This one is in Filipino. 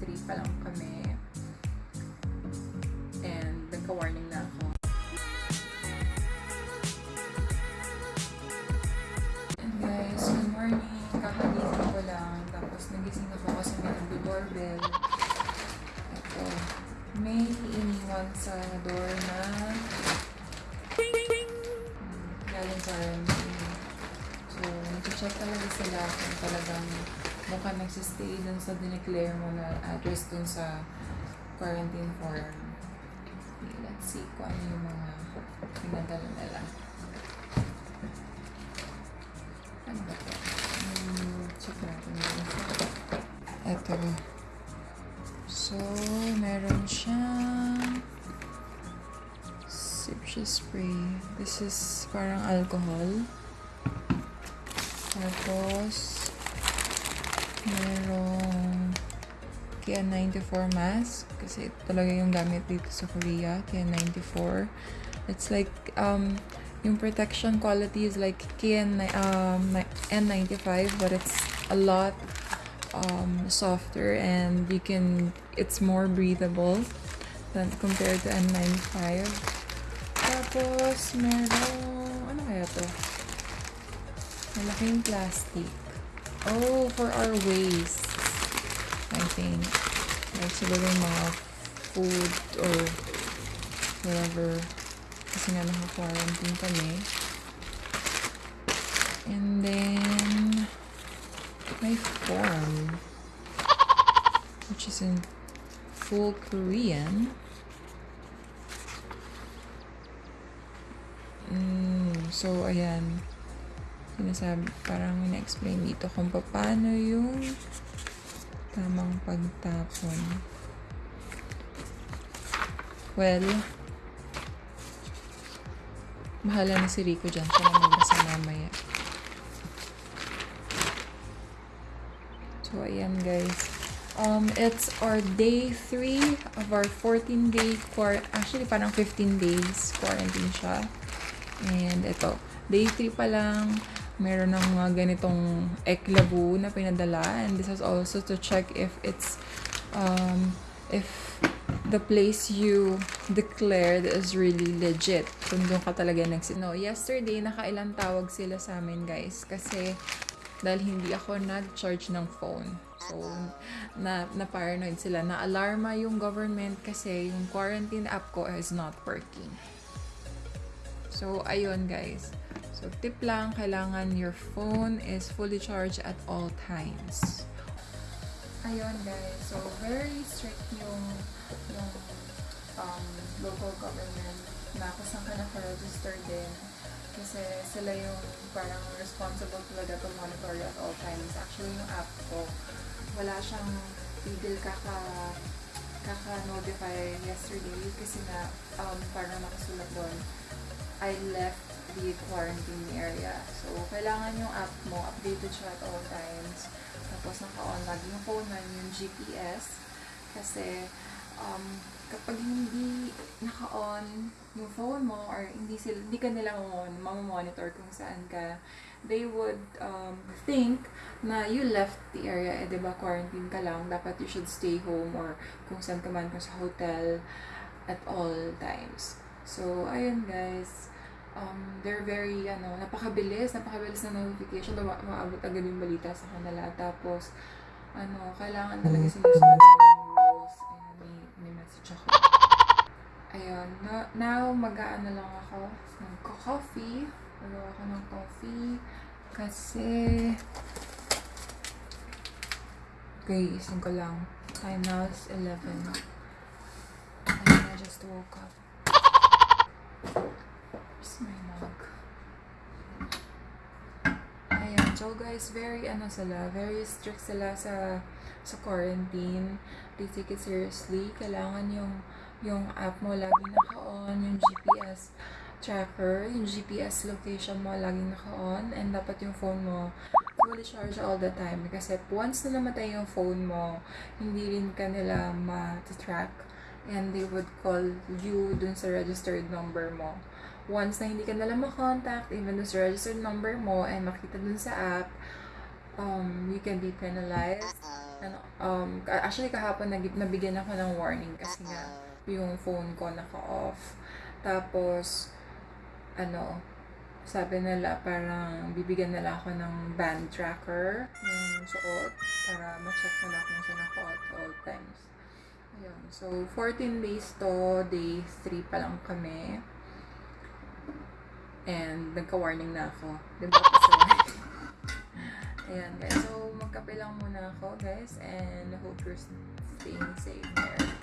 pa lang kami. And nagka-warning na ako. And guys, good morning. Kakagising ko lang. Tapos nagising ako kasi may nag-doorbell. Ito. May iniwan sa door na galing sa. So, nag-check talaga sila kung talagang mukhang nagsistay dun sa dineclare mo na address dun sa quarantine form. Okay, let's see kung ano yung mga pinadala nila. Ano ba to? Hmm, check natin dun sa... Eto. So, meron siyang Sipsy spray. This is parang alcohol. Tapos, merong KN94 mask. Kasi talaga yung gamit dito sa Korea. KN94. It's like, um, yung protection quality is like KN, um, N95, but it's a lot um, softer and you can, it's more breathable than compared to N95. Tapos, merong, ano kaya to? Malaking plastic. Oh, for our waste. I think. Like, siguro yung mga food or whatever. Kasi nga naka-quarantine kami. And then, my form. Which is in full Korean. Mm, so, ayan. Sinasabi, parang ina-explain dito kung paano yung tamang pagtapon. Well, mahala na si Rico dyan. Siya na magbasa mamaya. So, ayan guys. Um, it's our day 3 of our 14 day quar actually parang 15 days quarantine siya. And ito, day 3 pa lang, meron ng mga ganitong eklabu na pinadala. And this is also to check if it's, um, if the place you declared is really legit. Kung doon ka talaga nagsi... No, yesterday, nakailang tawag sila sa amin, guys. Kasi, dahil hindi ako nag-charge ng phone. So, na, na-paranoid sila. Na-alarma yung government kasi yung quarantine app ko is not working. So, ayun guys. So, tip lang, kailangan your phone is fully charged at all times. Ayun guys. So, very strict yung, yung um, local government na kung saan ka naka-register din. Kasi sila yung parang responsible talaga to monitor at all times. Actually, yung app ko, wala siyang tigil kaka kaka-notify yesterday kasi nga um, parang nakasulat doon I left the quarantine area. So, kailangan yung app mo, updated siya at all times. Tapos, naka-on lagi yung phone mo, yung GPS. Kasi, um, kapag hindi naka-on yung phone mo or hindi sila hindi ka nila mamamonitor kung saan ka, they would um, think na you left the area, eh, di ba, quarantine ka lang, dapat you should stay home or kung saan ka man, kung sa hotel at all times. So, ayun guys, um, they're very, ano, napakabilis, napakabilis na notification, ma maabot agad yung balita sa kanila. Tapos, ano, kailangan talaga sinusunod yung rules. Ayan, may, may message ako. Ayun, no, now, mag-aano lang ako, nagko-coffee. Magawa ako ng coffee. Kasi, okay, isang ko lang. Time now is 11. And I just woke up. Where's my mug? Ayan, so guys, very ano sila, very strict sila sa sa quarantine. They take it seriously. Kailangan yung yung app mo lagi naka-on, yung GPS tracker, yung GPS location mo lagi naka-on, and dapat yung phone mo fully charge all the time. Kasi once na namatay yung phone mo, hindi rin ka nila ma-track and they would call you dun sa registered number mo. Once na hindi ka nila makontact, even dun sa registered number mo and makita dun sa app, um, you can be penalized. ano, um, actually kahapon nag- nabigyan ako ng warning kasi nga yung phone ko naka-off. Tapos, ano, sabi nila parang bibigyan nila ako ng band tracker ng suot para ma-check nila kung saan ako at all times. Ayun. So, 14 days to, day 3 pa lang kami. And nagka-warning na ako. Diba kasi? Ayan guys. So, magkape lang muna ako guys. And hope you're staying safe there.